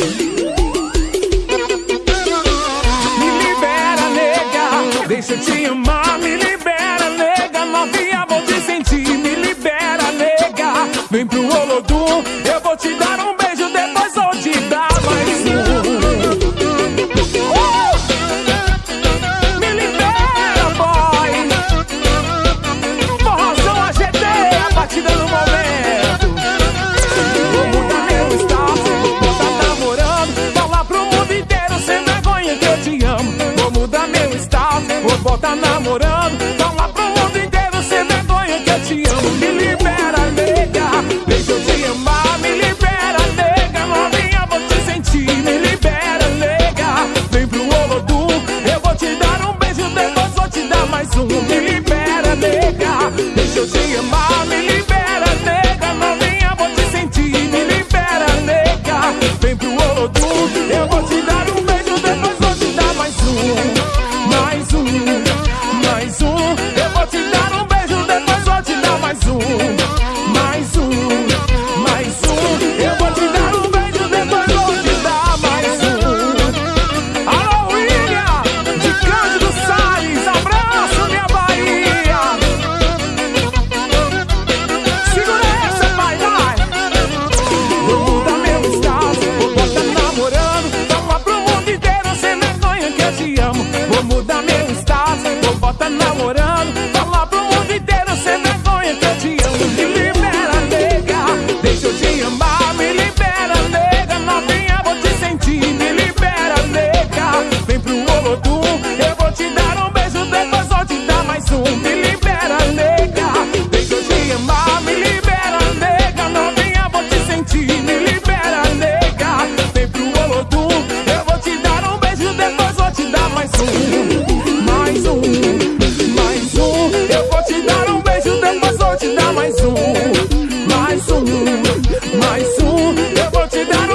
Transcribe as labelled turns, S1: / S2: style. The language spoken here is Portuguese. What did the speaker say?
S1: Me libera, nega, Deixa eu te amar, me libera, nega. Novinha, vou te sentir, me libera, nega. Vem pro Olodum, eu tá namorando. Fala pro mundo inteiro sem vergonha que eu te amo. Me mais um. To you done